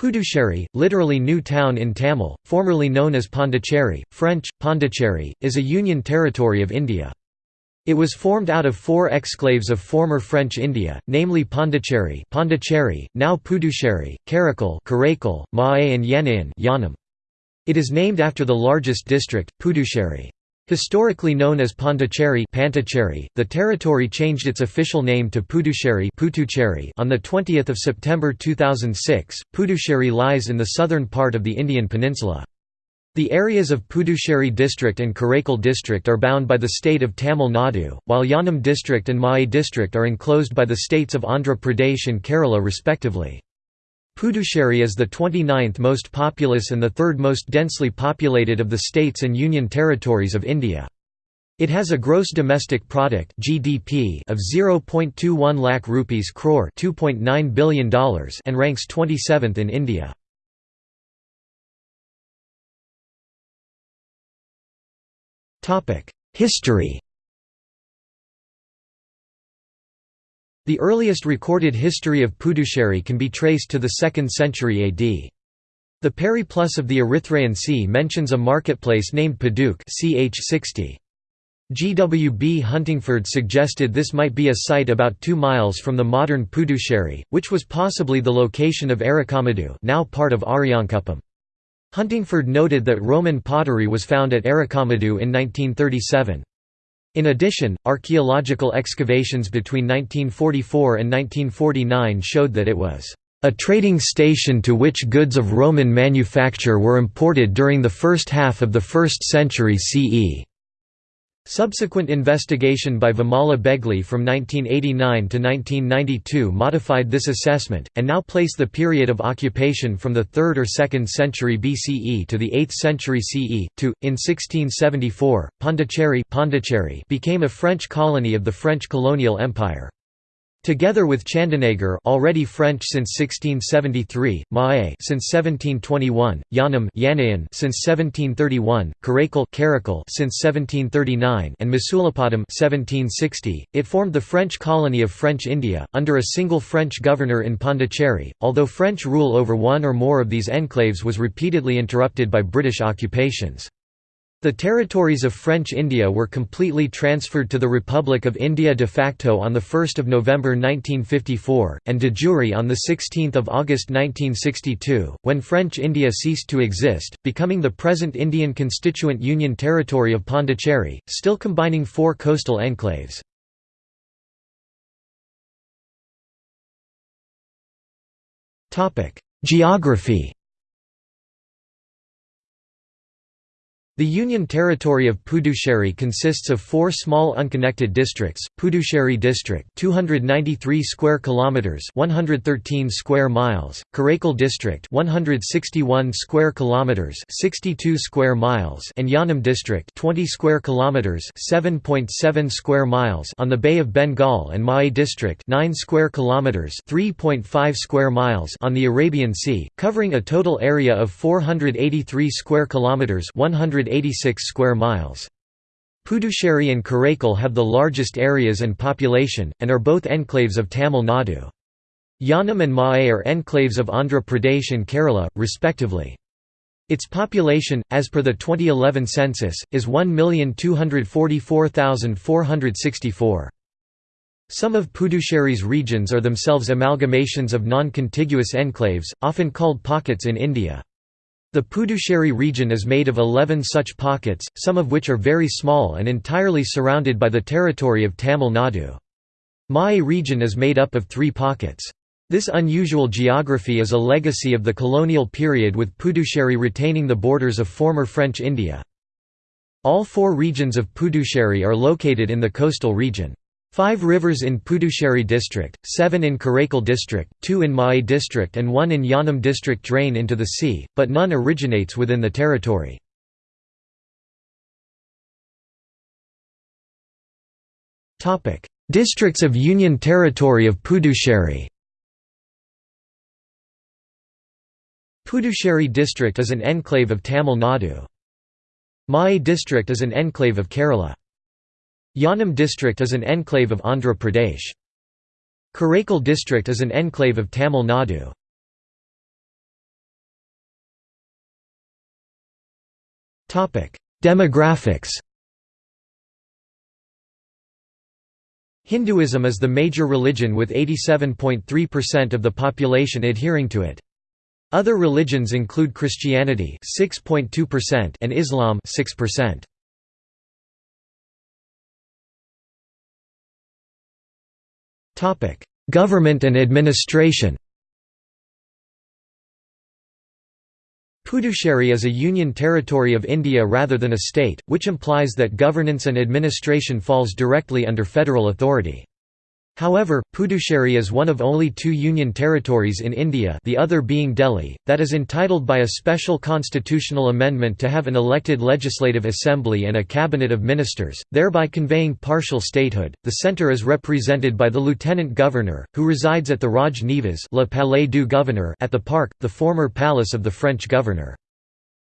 Puducherry, literally new town in Tamil, formerly known as Pondicherry, French, Pondicherry, is a union territory of India. It was formed out of four exclaves of former French India, namely Pondicherry, Pondicherry now Puducherry, Karaikal, Karaikal, Mahe and Yanaon Yanam. It is named after the largest district, Puducherry. Historically known as Pondicherry the territory changed its official name to Puducherry on 20 September 2006. Puducherry lies in the southern part of the Indian peninsula. The areas of Puducherry district and Karaikal district are bound by the state of Tamil Nadu, while Yanam district and Mahe district are enclosed by the states of Andhra Pradesh and Kerala respectively. Puducherry is the 29th most populous and the third most densely populated of the states and union territories of India. It has a gross domestic product (GDP) of 0.21 lakh rupees crore (2.9 billion dollars) and ranks 27th in India. Topic: History The earliest recorded history of Puducherry can be traced to the 2nd century AD. The Periplus of the Erythraean Sea mentions a marketplace named Poduke ch 60. G. W. B. Huntingford suggested this might be a site about two miles from the modern Puducherry, which was possibly the location of Arikamedu now part of Ariyankuppam. Huntingford noted that Roman pottery was found at Arikamedu in 1937. In addition, archaeological excavations between 1944 and 1949 showed that it was a trading station to which goods of Roman manufacture were imported during the first half of the 1st century CE. Subsequent investigation by Vimala Begley from 1989 to 1992 modified this assessment, and now place the period of occupation from the 3rd or 2nd century BCE to the 8th century CE. To, in 1674, Pondicherry, Pondicherry became a French colony of the French colonial empire. Together with Chandanagar already French since 1673, Mahe since 1721, Yanam since 1731, Karaikal Karaikal since 1739 and Masulipatam 1760, it formed the French colony of French India, under a single French governor in Pondicherry, although French rule over one or more of these enclaves was repeatedly interrupted by British occupations. The territories of French India were completely transferred to the Republic of India de facto on 1 November 1954, and de jure on 16 August 1962, when French India ceased to exist, becoming the present Indian Constituent Union Territory of Pondicherry, still combining four coastal enclaves. Geography The Union Territory of Puducherry consists of four small unconnected districts: Puducherry District, 293 square kilometers, 113 square miles; Karaikal District, 161 square kilometers, 62 square miles; and Yanam District, 20 square kilometers, 7.7 square miles on the Bay of Bengal and Mahe District, 9 square kilometers, 3.5 square miles on the Arabian Sea, covering a total area of 483 square kilometers, 100 186 square miles. Puducherry and Karaikal have the largest areas and population, and are both enclaves of Tamil Nadu. Yanam and Mahe are enclaves of Andhra Pradesh and Kerala, respectively. Its population, as per the 2011 census, is 1,244,464. Some of Puducherry's regions are themselves amalgamations of non-contiguous enclaves, often called pockets in India. The Puducherry region is made of 11 such pockets, some of which are very small and entirely surrounded by the territory of Tamil Nadu. Mahe region is made up of three pockets. This unusual geography is a legacy of the colonial period with Puducherry retaining the borders of former French India. All four regions of Puducherry are located in the coastal region. Five rivers in Puducherry district, seven in Karaikal district, two in Mahe district and one in Yanam district drain into the sea, but none originates within the territory. Districts of Union Territory of Puducherry Puducherry district is an enclave of Tamil Nadu. Mahe district is an enclave of Kerala. Yanam district is an enclave of Andhra Pradesh. Karaikal district is an enclave of Tamil Nadu. Demographics Hinduism is the major religion with 87.3% of the population adhering to it. Other religions include Christianity 6.2% and Islam 6%. Government and administration. Puducherry is a union territory of India rather than a state, which implies that governance and administration falls directly under federal authority. However, Puducherry is one of only two union territories in India the other being Delhi, that is entitled by a special constitutional amendment to have an elected legislative assembly and a cabinet of ministers, thereby conveying partial statehood. The centre is represented by the lieutenant governor, who resides at the Raj Nivas Le Palais du Gouverneur at the park, the former palace of the French governor.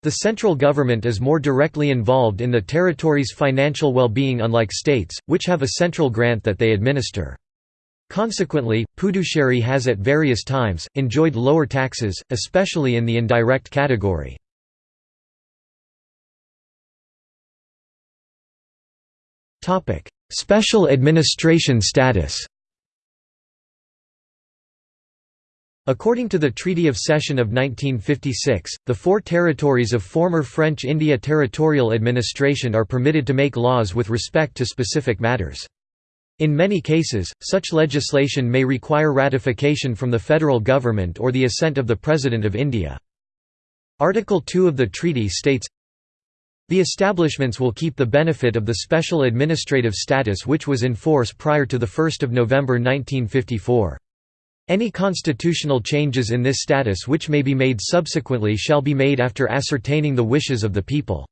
The central government is more directly involved in the territory's financial well-being unlike states, which have a central grant that they administer. Consequently, Puducherry has at various times, enjoyed lower taxes, especially in the indirect category. Special administration status According to the Treaty of Cession of 1956, the four territories of former French India territorial administration are permitted to make laws with respect to specific matters. In many cases, such legislation may require ratification from the federal government or the assent of the President of India. Article 2 of the treaty states, The establishments will keep the benefit of the special administrative status which was in force prior to 1 November 1954. Any constitutional changes in this status which may be made subsequently shall be made after ascertaining the wishes of the people.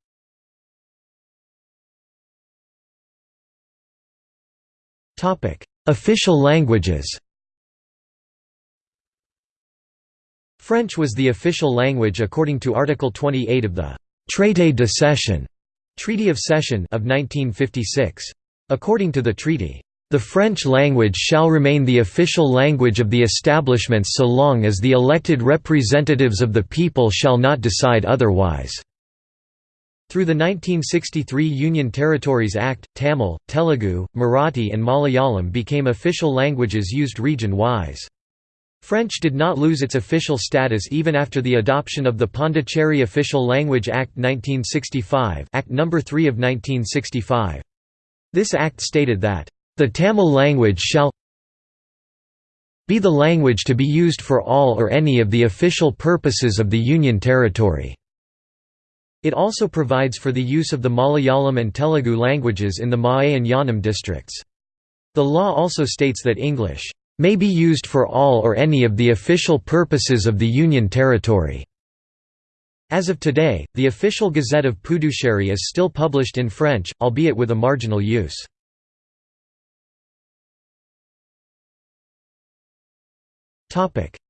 Official languages French was the official language according to Article 28 of the «Traité de Cession» Treaty of Cession of 1956. According to the treaty, "...the French language shall remain the official language of the establishments so long as the elected representatives of the people shall not decide otherwise." Through the 1963 Union Territories Act, Tamil, Telugu, Marathi and Malayalam became official languages used region-wise. French did not lose its official status even after the adoption of the Pondicherry Official Language Act 1965 Act No. 3 of 1965. This act stated that, "...the Tamil language shall be the language to be used for all or any of the official purposes of the Union Territory." It also provides for the use of the Malayalam and Telugu languages in the Mahe and Yanam districts. The law also states that English may be used for all or any of the official purposes of the Union Territory. As of today, the official Gazette of Puducherry is still published in French, albeit with a marginal use.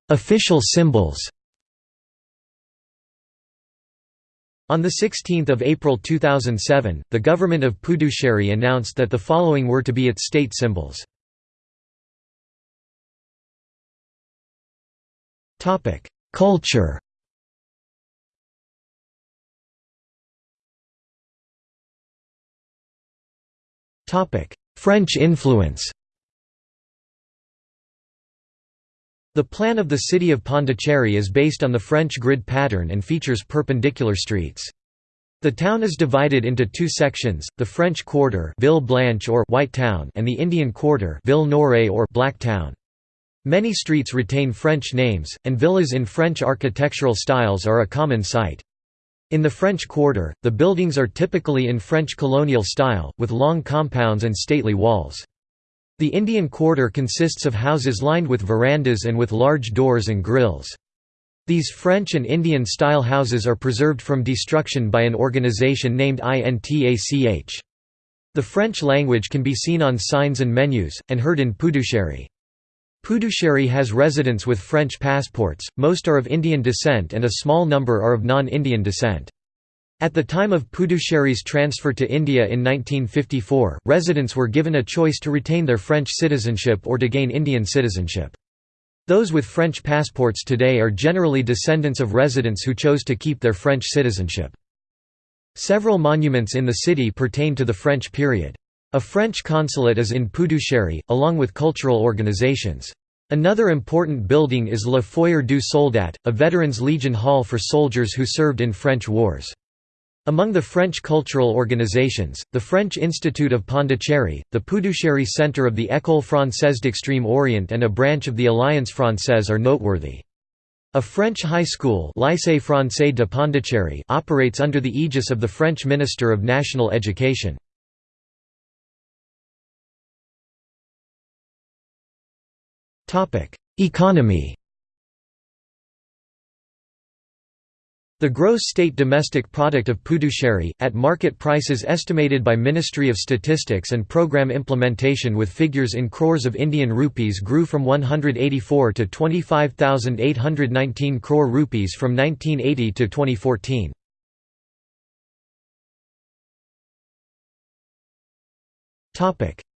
Official symbols On 16 April 2007, the government of Puducherry announced that the following were to be its state symbols. Culture French influence The plan of the city of Pondicherry is based on the French grid pattern and features perpendicular streets. The town is divided into two sections, the French Quarter Ville Blanche or White Town and the Indian Quarter Ville Noire or Black Town. Many streets retain French names, and villas in French architectural styles are a common sight. In the French Quarter, the buildings are typically in French colonial style, with long compounds and stately walls. The Indian Quarter consists of houses lined with verandas and with large doors and grills. These French and Indian-style houses are preserved from destruction by an organization named INTACH. The French language can be seen on signs and menus, and heard in Puducherry. Puducherry has residents with French passports, most are of Indian descent and a small number are of non-Indian descent. At the time of Puducherry's transfer to India in 1954, residents were given a choice to retain their French citizenship or to gain Indian citizenship. Those with French passports today are generally descendants of residents who chose to keep their French citizenship. Several monuments in the city pertain to the French period. A French consulate is in Puducherry, along with cultural organizations. Another important building is Le Foyer du Soldat, a Veterans Legion hall for soldiers who served in French wars. Among the French cultural organizations, the French Institute of Pondicherry, the Puducherry Centre of the École Française d'Extrême Orient and a branch of the Alliance Française are noteworthy. A French high school Lycée Français de Pondicherry operates under the aegis of the French Minister of National Education. Economy The gross state domestic product of Puducherry, at market prices estimated by Ministry of Statistics and Programme Implementation with figures in crores of Indian rupees grew from 184 to 25,819 crore rupees from 1980 to 2014.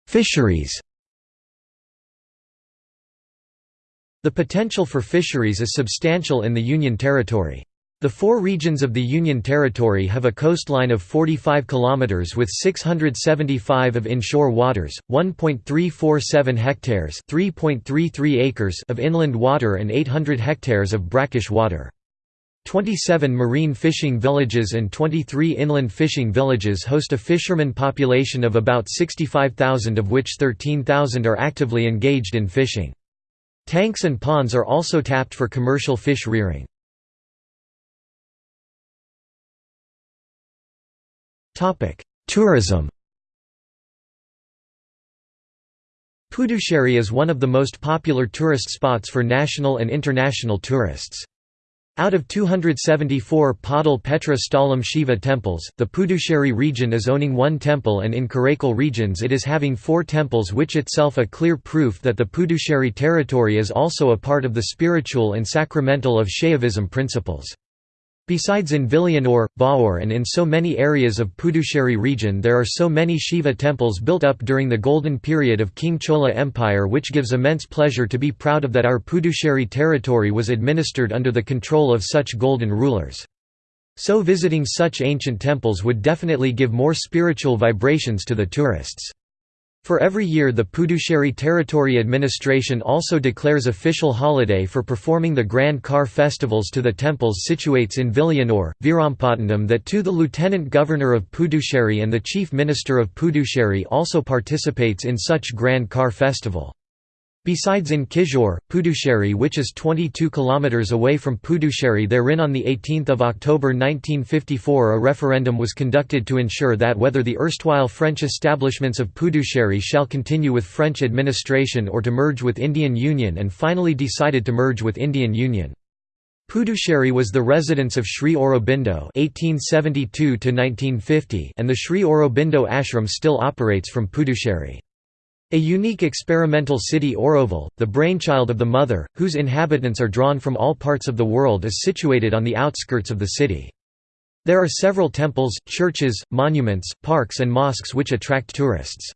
Fisheries The potential for fisheries is substantial in the Union Territory. The four regions of the Union Territory have a coastline of 45 kilometers with 675 of inshore waters, 1.347 hectares, 3.33 acres of inland water and 800 hectares of brackish water. 27 marine fishing villages and 23 inland fishing villages host a fisherman population of about 65,000 of which 13,000 are actively engaged in fishing. Tanks and ponds are also tapped for commercial fish rearing. Tourism Puducherry is one of the most popular tourist spots for national and international tourists. Out of 274 Padal Petra Stalam Shiva temples, the Puducherry region is owning one temple and in Karaikal regions it is having four temples which itself a clear proof that the Puducherry territory is also a part of the spiritual and sacramental of Shaivism principles. Besides in Villayanur, Bahour and in so many areas of Puducherry region there are so many Shiva temples built up during the golden period of King Chola Empire which gives immense pleasure to be proud of that our Puducherry territory was administered under the control of such golden rulers. So visiting such ancient temples would definitely give more spiritual vibrations to the tourists. For every year the Puducherry Territory Administration also declares official holiday for performing the Grand Car festivals to the temples situates in Villayanur, Virampatnam that too the Lieutenant Governor of Puducherry and the Chief Minister of Puducherry also participates in such Grand Car festival. Besides in Kizhur, Puducherry which is 22 km away from Puducherry therein on 18 October 1954 a referendum was conducted to ensure that whether the erstwhile French establishments of Puducherry shall continue with French administration or to merge with Indian Union and finally decided to merge with Indian Union. Puducherry was the residence of Sri Aurobindo (1872–1950), and the Sri Aurobindo ashram still operates from Puducherry. A unique experimental city Auroville, the brainchild of the mother, whose inhabitants are drawn from all parts of the world is situated on the outskirts of the city. There are several temples, churches, monuments, parks and mosques which attract tourists.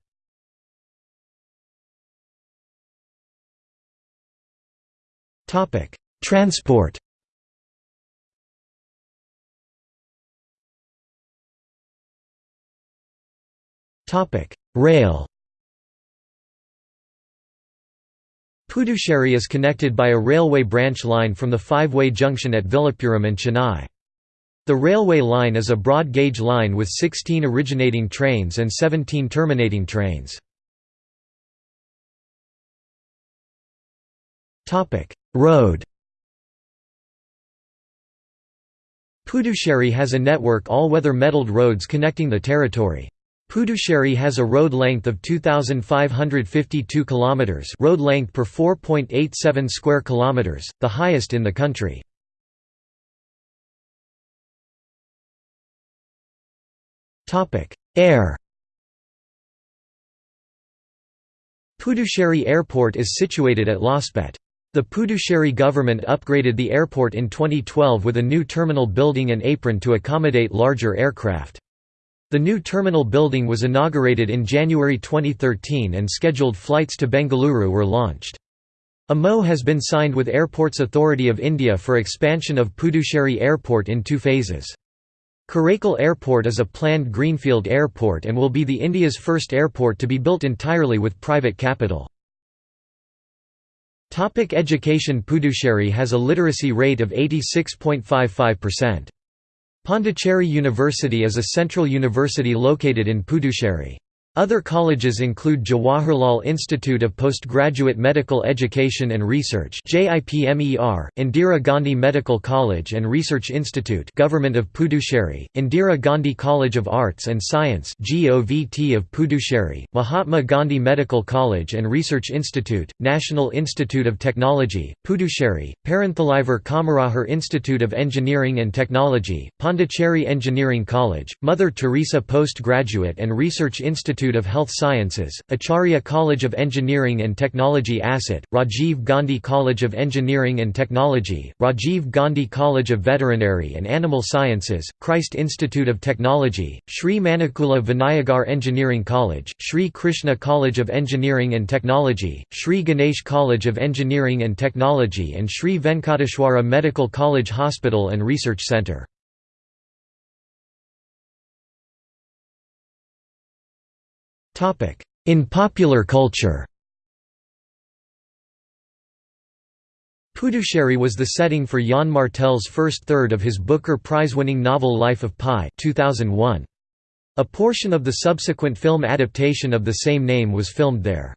Transport Rail Puducherry is connected by a railway branch line from the five-way junction at Vilupuram and Chennai. The railway line is a broad-gauge line with 16 originating trains and 17 terminating trains. Road Puducherry has a network all-weather metalled roads connecting the territory. Puducherry has a road length of 2552 kilometers, road length per 4.87 square kilometers, the highest in the country. Topic: Air Puducherry Airport is situated at Laspet. The Puducherry government upgraded the airport in 2012 with a new terminal building and apron to accommodate larger aircraft. The new terminal building was inaugurated in January 2013 and scheduled flights to Bengaluru were launched. A MO has been signed with Airports Authority of India for expansion of Puducherry Airport in two phases. Karaikal Airport is a planned greenfield airport and will be the India's first airport to be built entirely with private capital. Topic education Puducherry has a literacy rate of 86.55%. Pondicherry University is a central university located in Puducherry. Other colleges include Jawaharlal Institute of Postgraduate Medical Education and Research Indira Gandhi Medical College and Research Institute Government of Puducherry, Indira Gandhi College of Arts and Science GOVT of Puducherry, Mahatma Gandhi Medical College and Research Institute, National Institute of Technology, Puducherry, Perunthalaivar Kamarajar Institute of Engineering and Technology, Pondicherry Engineering College, Mother Teresa Postgraduate and Research Institute Institute of Health Sciences, Acharya College of Engineering and Technology Asset, Rajiv Gandhi College of Engineering and Technology, Rajiv Gandhi College of Veterinary and Animal Sciences, Christ Institute of Technology, Sri Manakula Vinayagar Engineering College, Sri Krishna College of Engineering and Technology, Sri Ganesh College of Engineering and Technology and Sri Venkateshwara Medical College Hospital and Research Centre. In popular culture Puducherry was the setting for Yann Martel's first third of his Booker Prize-winning novel Life of Pi 2001. A portion of the subsequent film adaptation of the same name was filmed there.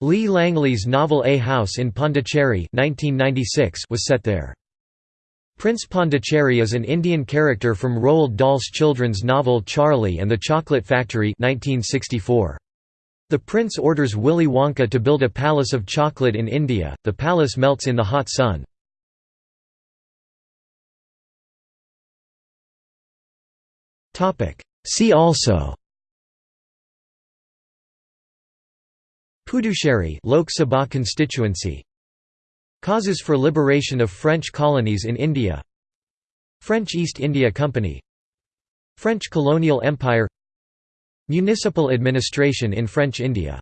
Lee Langley's novel A House in Pondicherry 1996 was set there. Prince Pondicherry is an Indian character from Roald Dahl's children's novel Charlie and the Chocolate Factory 1964. The prince orders Willy Wonka to build a palace of chocolate in India, the palace melts in the hot sun. See also Puducherry Lok Sabha constituency Causes for liberation of French colonies in India. French East India Company. French colonial empire. Municipal administration in French India